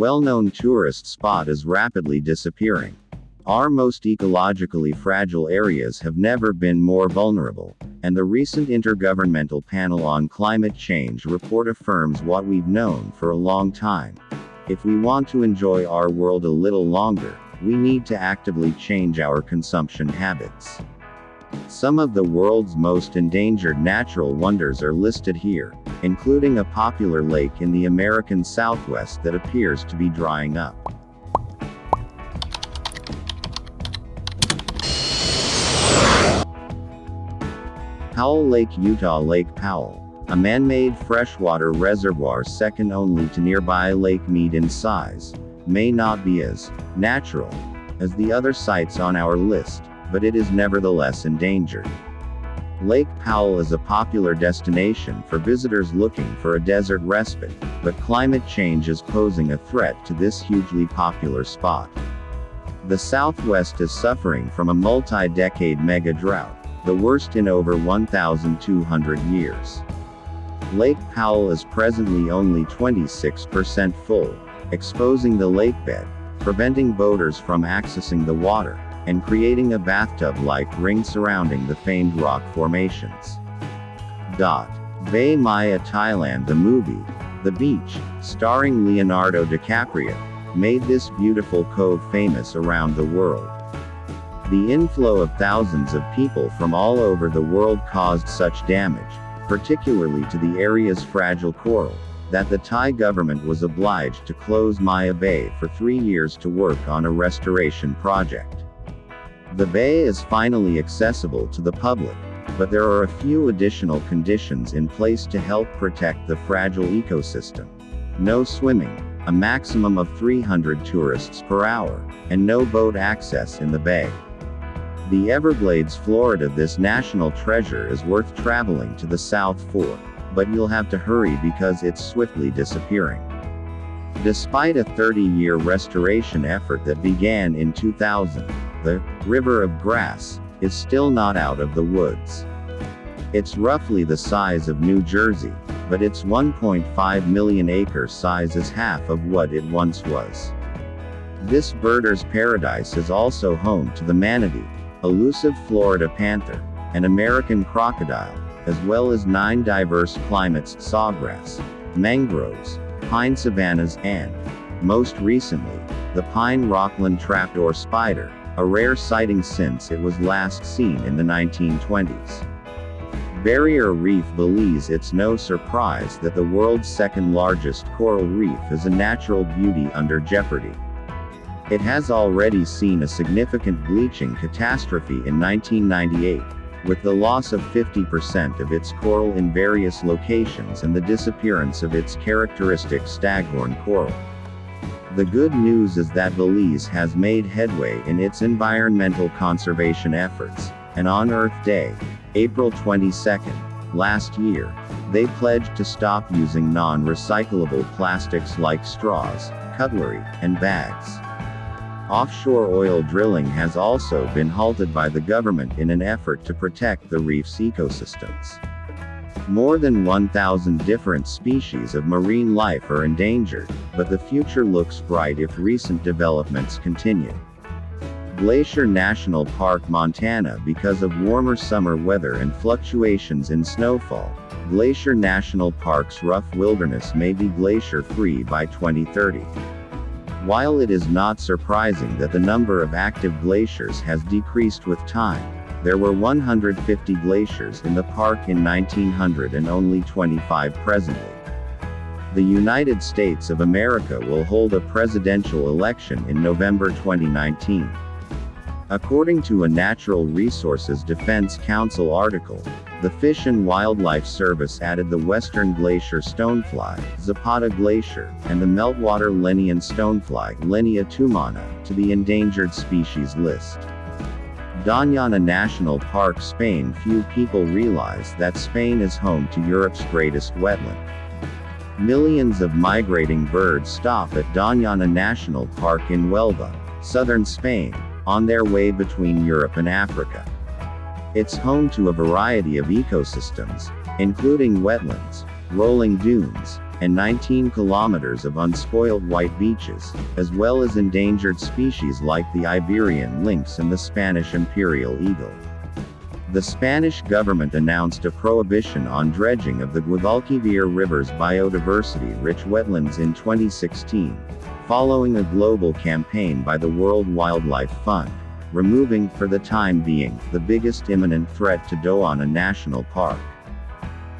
well-known tourist spot is rapidly disappearing. Our most ecologically fragile areas have never been more vulnerable, and the recent Intergovernmental Panel on Climate Change report affirms what we've known for a long time. If we want to enjoy our world a little longer, we need to actively change our consumption habits. Some of the world's most endangered natural wonders are listed here, including a popular lake in the American Southwest that appears to be drying up. Powell Lake Utah Lake Powell, a man-made freshwater reservoir second only to nearby Lake Mead in size, may not be as natural as the other sites on our list, but it is nevertheless endangered. Lake Powell is a popular destination for visitors looking for a desert respite, but climate change is posing a threat to this hugely popular spot. The Southwest is suffering from a multi-decade mega drought, the worst in over 1,200 years. Lake Powell is presently only 26% full, exposing the lakebed, preventing boaters from accessing the water, and creating a bathtub-like ring surrounding the famed rock formations. Dot. Bay Maya Thailand The movie, The Beach, starring Leonardo DiCaprio, made this beautiful cove famous around the world. The inflow of thousands of people from all over the world caused such damage, particularly to the area's fragile coral, that the Thai government was obliged to close Maya Bay for three years to work on a restoration project. The bay is finally accessible to the public, but there are a few additional conditions in place to help protect the fragile ecosystem. No swimming, a maximum of 300 tourists per hour, and no boat access in the bay. The Everglades, Florida This national treasure is worth traveling to the South for, but you'll have to hurry because it's swiftly disappearing. Despite a 30-year restoration effort that began in 2000, the River of Grass is still not out of the woods. It's roughly the size of New Jersey, but its 1.5 million acre size is half of what it once was. This birder's paradise is also home to the manatee, elusive Florida panther, and American crocodile, as well as nine diverse climates sawgrass, mangroves, pine savannas and, most recently, the pine rockland trapdoor spider, a rare sighting since it was last seen in the 1920s. Barrier Reef Belize It's no surprise that the world's second largest coral reef is a natural beauty under jeopardy. It has already seen a significant bleaching catastrophe in 1998, with the loss of 50% of its coral in various locations and the disappearance of its characteristic staghorn coral. The good news is that Belize has made headway in its environmental conservation efforts, and on Earth Day, April 22, last year, they pledged to stop using non-recyclable plastics like straws, cutlery, and bags. Offshore oil drilling has also been halted by the government in an effort to protect the reef's ecosystems. More than 1,000 different species of marine life are endangered, but the future looks bright if recent developments continue. Glacier National Park Montana Because of warmer summer weather and fluctuations in snowfall, Glacier National Park's rough wilderness may be glacier-free by 2030. While it is not surprising that the number of active glaciers has decreased with time, there were 150 glaciers in the park in 1900 and only 25 presently. The United States of America will hold a presidential election in November 2019. According to a Natural Resources Defense Council article, the Fish and Wildlife Service added the Western Glacier stonefly, Zapada Glacier, and the meltwater Lednian stonefly, Lednia tumana, to the endangered species list. Doñana National Park Spain Few people realize that Spain is home to Europe's greatest wetland. Millions of migrating birds stop at Doñana National Park in Huelva, southern Spain, on their way between Europe and Africa. It's home to a variety of ecosystems, including wetlands, rolling dunes, and 19 kilometers of unspoiled white beaches, as well as endangered species like the Iberian lynx and the Spanish imperial eagle. The Spanish government announced a prohibition on dredging of the Guadalquivir River's biodiversity-rich wetlands in 2016, following a global campaign by the World Wildlife Fund, removing, for the time being, the biggest imminent threat to Doñana National Park.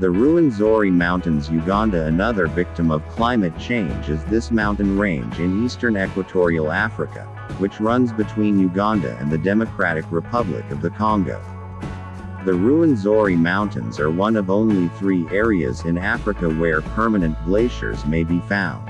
The Ruwenzori Mountains Uganda Another victim of climate change is this mountain range in eastern equatorial Africa, which runs between Uganda and the Democratic Republic of the Congo. The Ruwenzori Mountains are one of only three areas in Africa where permanent glaciers may be found.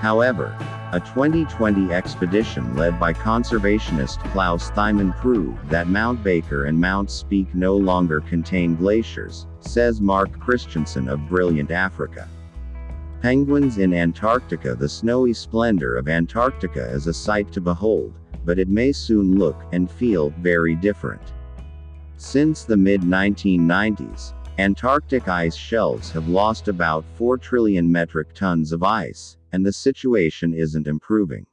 However, a 2020 expedition led by conservationist Klaus Thymann proved that Mount Baker and Mount Speke no longer contain glaciers, says Mark Christensen of Brilliant Africa. Penguins in Antarctica The snowy splendor of Antarctica is a sight to behold, but it may soon look and feel very different. Since the mid 1990s, Antarctic ice shelves have lost about 4 trillion metric tons of ice, and the situation isn't improving.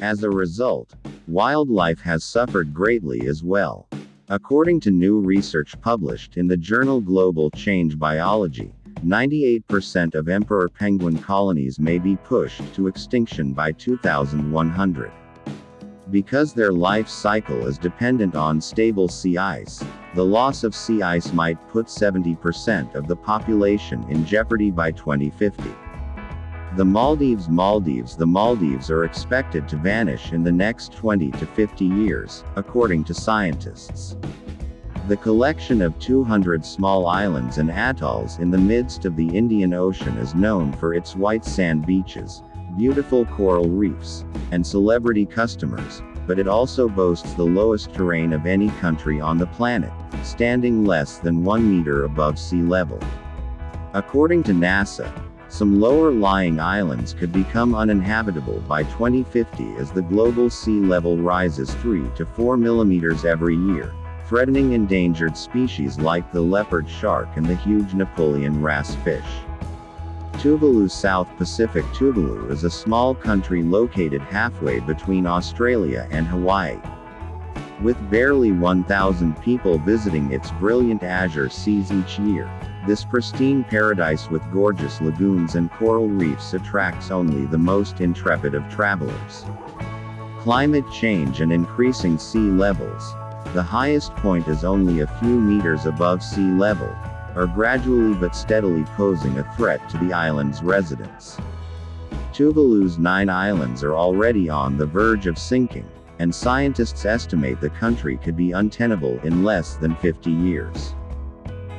As a result, wildlife has suffered greatly as well. According to new research published in the journal Global Change Biology, 98% of emperor penguin colonies may be pushed to extinction by 2100. Because their life cycle is dependent on stable sea ice, the loss of sea ice might put 70% of the population in jeopardy by 2050. The Maldives Maldives The Maldives are expected to vanish in the next 20 to 50 years, according to scientists. The collection of 200 small islands and atolls in the midst of the Indian Ocean is known for its white sand beaches, beautiful coral reefs, and celebrity customers, but it also boasts the lowest terrain of any country on the planet, standing less than 1 meter above sea level. According to NASA, some lower-lying islands could become uninhabitable by 2050 as the global sea level rises 3 to 4 millimeters every year, threatening endangered species like the leopard shark and the huge Napoleon wrasse fish. Tuvalu South Pacific Tuvalu is a small country located halfway between Australia and Hawaii. With barely 1,000 people visiting its brilliant azure seas each year, this pristine paradise with gorgeous lagoons and coral reefs attracts only the most intrepid of travelers. Climate change and increasing sea levels, the highest point is only a few meters above sea level, are gradually but steadily posing a threat to the island's residents. Tuvalu's nine islands are already on the verge of sinking, and scientists estimate the country could be untenable in less than 50 years.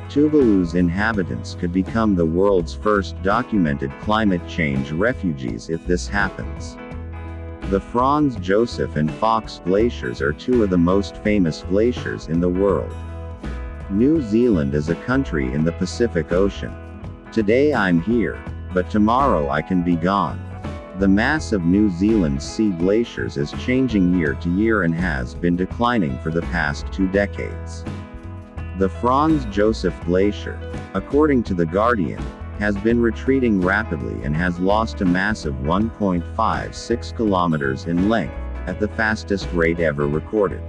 Tuvalu's inhabitants could become the world's first documented climate change refugees if this happens. The Franz Josef and Fox glaciers are two of the most famous glaciers in the world. New Zealand is a country in the Pacific Ocean. Today I'm here, but tomorrow I can be gone. The mass of New Zealand's sea glaciers is changing year to year and has been declining for the past two decades. The Franz Josef Glacier, according to The Guardian, has been retreating rapidly and has lost a massive 1.56 kilometers in length, at the fastest rate ever recorded.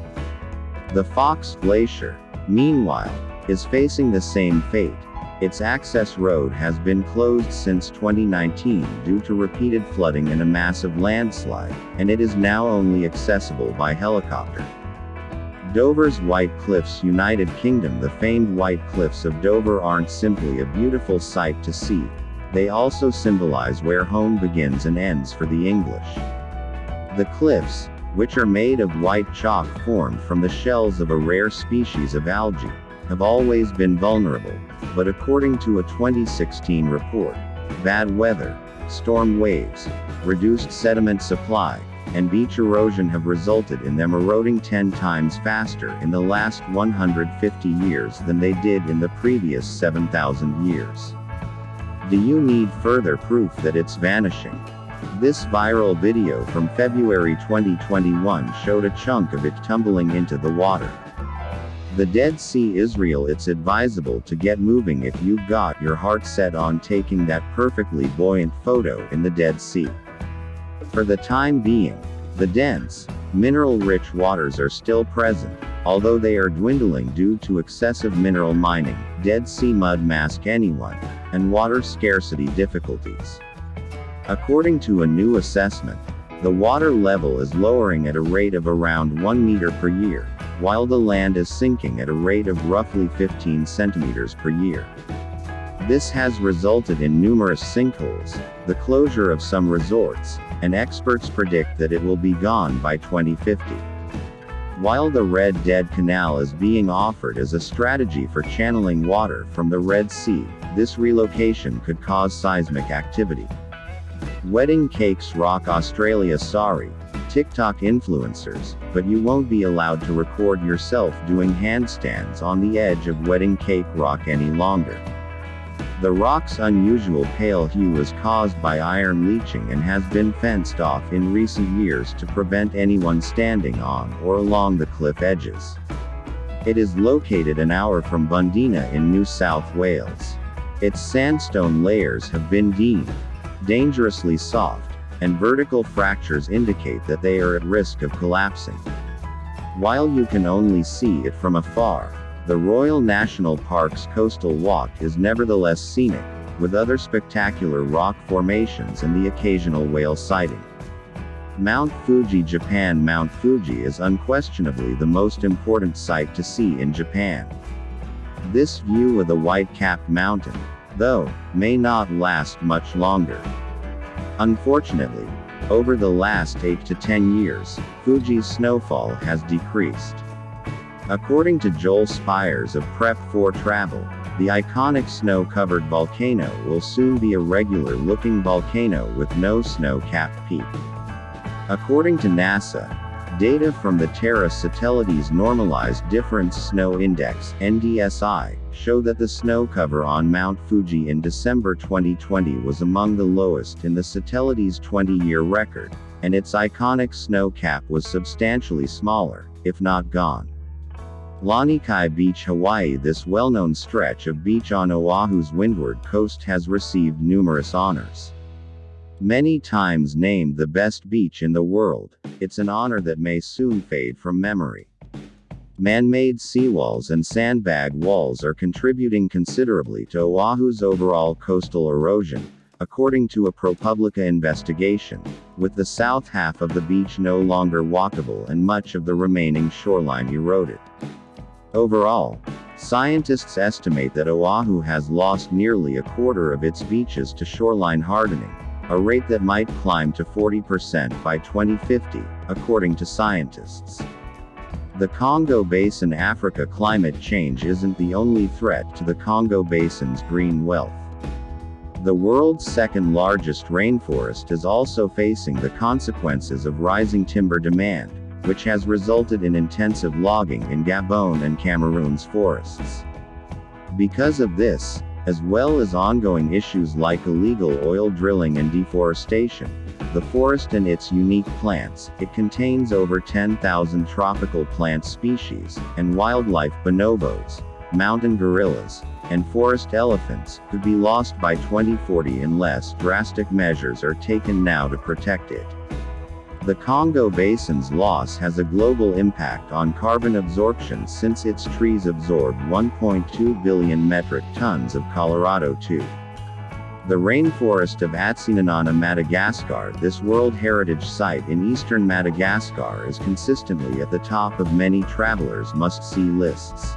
The Fox Glacier, meanwhile, is facing the same fate. Its access road has been closed since 2019 due to repeated flooding and a massive landslide, and it is now only accessible by helicopter. Dover's White Cliffs United Kingdom The famed White Cliffs of Dover aren't simply a beautiful sight to see. They also symbolize where home begins and ends for the English. The cliffs, which are made of white chalk formed from the shells of a rare species of algae, have always been vulnerable, but according to a 2016 report, bad weather, storm waves, reduced sediment supply, and beach erosion have resulted in them eroding 10 times faster in the last 150 years than they did in the previous 7,000 years. Do you need further proof that it's vanishing? This viral video from February 2021 showed a chunk of it tumbling into the water. The Dead Sea Israel It's advisable to get moving if you've got your heart set on taking that perfectly buoyant photo in the Dead Sea. For the time being, the dense, mineral-rich waters are still present, although they are dwindling due to excessive mineral mining, Dead Sea mud mask anyone, and water scarcity difficulties. According to a new assessment, the water level is lowering at a rate of around 1 meter per year, while the land is sinking at a rate of roughly 15 centimeters per year. This has resulted in numerous sinkholes, the closure of some resorts, and experts predict that it will be gone by 2050. While the Red Dead Canal is being offered as a strategy for channeling water from the Red Sea, this relocation could cause seismic activity. Wedding Cakes Rock Australia Sorry, TikTok influencers, but you won't be allowed to record yourself doing handstands on the edge of Wedding Cake Rock any longer. The rock's unusual pale hue is caused by iron leaching and has been fenced off in recent years to prevent anyone standing on or along the cliff edges. It is located an hour from Bundeena in New South Wales. Its sandstone layers have been deemed dangerously soft, and vertical fractures indicate that they are at risk of collapsing. While you can only see it from afar, the Royal National Park's coastal walk is nevertheless scenic, with other spectacular rock formations and the occasional whale sighting. Mount Fuji Japan Mount Fuji is unquestionably the most important sight to see in Japan. This view of the white-capped mountain, though, may not last much longer. Unfortunately, over the last 8 to 10 years, Fuji's snowfall has decreased. According to Joel Spires of Prep for Travel, the iconic snow-covered volcano will soon be a regular-looking volcano with no snow-capped peak. According to NASA, data from the Terra Satellites Normalized Difference Snow Index NDSI, show that the snow cover on Mount Fuji in December 2020 was among the lowest in the satellites' 20-year record, and its iconic snow cap was substantially smaller, if not gone. Lanikai Beach Hawaii This well-known stretch of beach on Oahu's windward coast has received numerous honors. Many times named the best beach in the world, it's an honor that may soon fade from memory. Man-made seawalls and sandbag walls are contributing considerably to Oahu's overall coastal erosion, according to a ProPublica investigation, with the south half of the beach no longer walkable and much of the remaining shoreline eroded. Overall, scientists estimate that Oahu has lost nearly a quarter of its beaches to shoreline hardening, a rate that might climb to 40% by 2050, according to scientists. The Congo Basin Africa climate change isn't the only threat to the Congo Basin's green wealth. The world's second largest rainforest is also facing the consequences of rising timber demand, which has resulted in intensive logging in Gabon and Cameroon's forests. Because of this, as well as ongoing issues like illegal oil drilling and deforestation, the forest and its unique plants, it contains over 10,000 tropical plant species, and wildlife bonobos, mountain gorillas, and forest elephants, could be lost by 2040 unless drastic measures are taken now to protect it. The Congo Basin's loss has a global impact on carbon absorption since its trees absorbed 1.2 billion metric tons of Colorado 2. The rainforest of Atsinanana Madagascar This World Heritage Site in eastern Madagascar is consistently at the top of many travelers' must-see lists.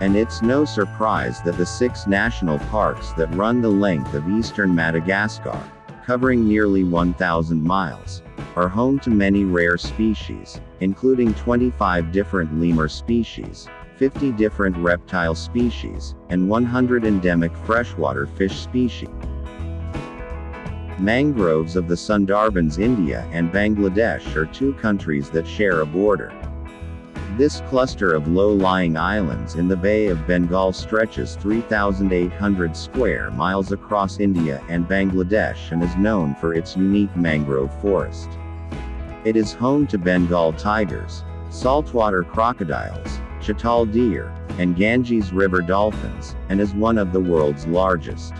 And it's no surprise that the six national parks that run the length of eastern Madagascar, covering nearly 1,000 miles, are home to many rare species, including 25 different lemur species, 50 different reptile species, and 100 endemic freshwater fish species. Mangroves of the Sundarbans India and Bangladesh are two countries that share a border. This cluster of low-lying islands in the Bay of Bengal stretches 3,800 square miles across India and Bangladesh and is known for its unique mangrove forest. It is home to Bengal tigers, saltwater crocodiles, chital deer, and Ganges River dolphins, and is one of the world's largest.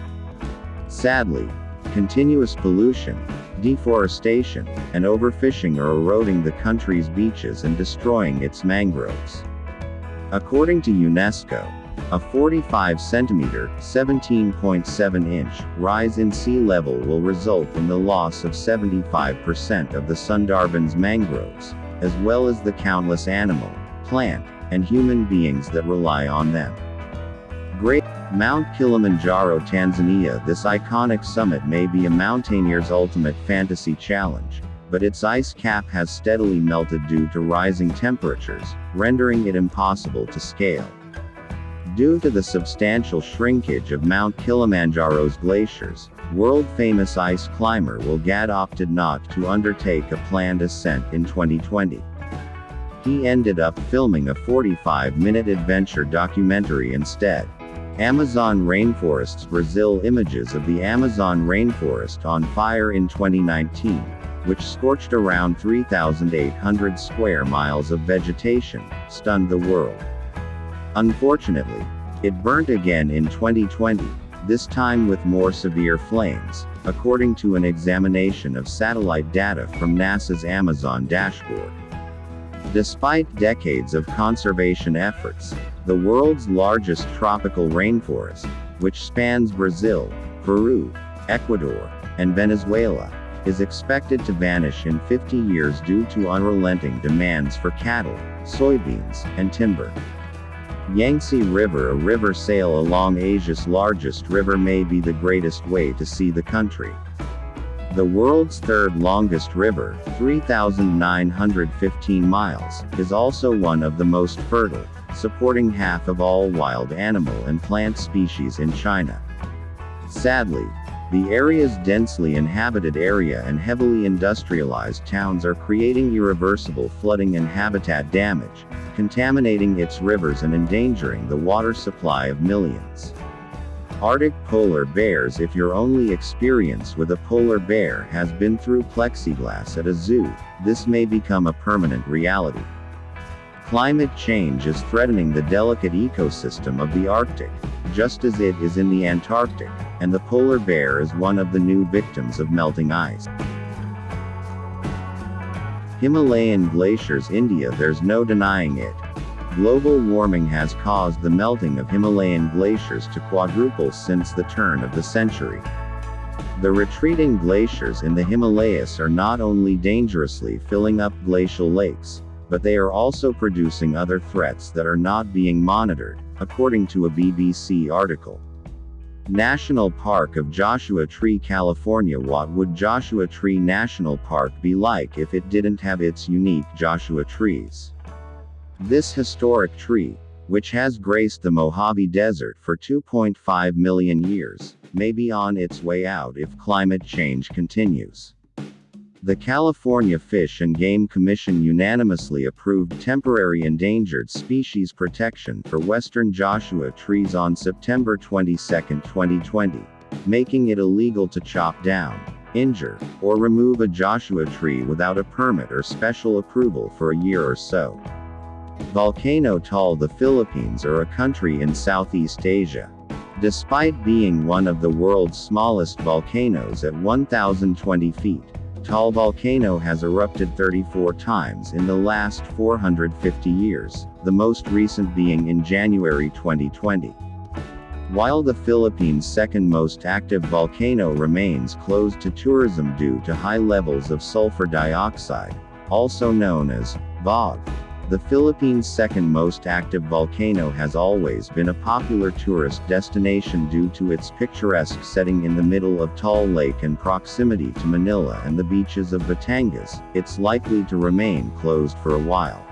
Sadly, continuous pollution, deforestation, and overfishing are eroding the country's beaches and destroying its mangroves. According to UNESCO, a 45 centimeter, 17.7 inch rise in sea level will result in the loss of 75% of the Sundarbans mangroves, as well as the countless animal, plant, and human beings that rely on them. Great Mount Kilimanjaro, Tanzania This iconic summit may be a mountaineer's ultimate fantasy challenge, but its ice cap has steadily melted due to rising temperatures, rendering it impossible to scale. Due to the substantial shrinkage of Mount Kilimanjaro's glaciers, world-famous ice climber Will Gadd opted not to undertake a planned ascent in 2020. He ended up filming a 45-minute adventure documentary instead. Amazon rainforests Brazil Images of the Amazon rainforest on fire in 2019, which scorched around 3,800 square miles of vegetation, stunned the world. Unfortunately, it burnt again in 2020, this time with more severe flames, according to an examination of satellite data from NASA's Amazon dashboard. Despite decades of conservation efforts, the world's largest tropical rainforest, which spans Brazil, Peru, Ecuador, and Venezuela, is expected to vanish in 50 years due to unrelenting demands for cattle, soybeans, and timber. Yangtze River A river sail along Asia's largest river may be the greatest way to see the country. The world's third longest river, 3,915 miles, is also one of the most fertile, supporting half of all wild animal and plant species in China. Sadly, the area's densely inhabited area and heavily industrialized towns are creating irreversible flooding and habitat damage, contaminating its rivers and endangering the water supply of millions. Arctic polar bears If your only experience with a polar bear has been through plexiglass at a zoo, this may become a permanent reality. Climate change is threatening the delicate ecosystem of the Arctic, just as it is in the Antarctic, and the polar bear is one of the new victims of melting ice. Himalayan glaciers India There's no denying it. Global warming has caused the melting of Himalayan glaciers to quadruple since the turn of the century. The retreating glaciers in the Himalayas are not only dangerously filling up glacial lakes, but they are also producing other threats that are not being monitored, according to a BBC article. National Park of Joshua Tree California What would Joshua Tree National Park be like if it didn't have its unique Joshua trees? This historic tree, which has graced the Mojave Desert for 2.5 million years, may be on its way out if climate change continues. The California Fish and Game Commission unanimously approved temporary endangered species protection for western Joshua trees on September 22, 2020, making it illegal to chop down, injure, or remove a Joshua tree without a permit or special approval for a year or so. Volcano Taal The Philippines are a country in Southeast Asia. Despite being one of the world's smallest volcanoes at 1,020 feet, Taal volcano has erupted 34 times in the last 450 years, the most recent being in January 2020. While the Philippines' second most active volcano remains closed to tourism due to high levels of sulfur dioxide, also known as VOG, the Philippines' second most active volcano has always been a popular tourist destination due to its picturesque setting in the middle of Taal Lake and proximity to Manila and the beaches of Batangas, it's likely to remain closed for a while.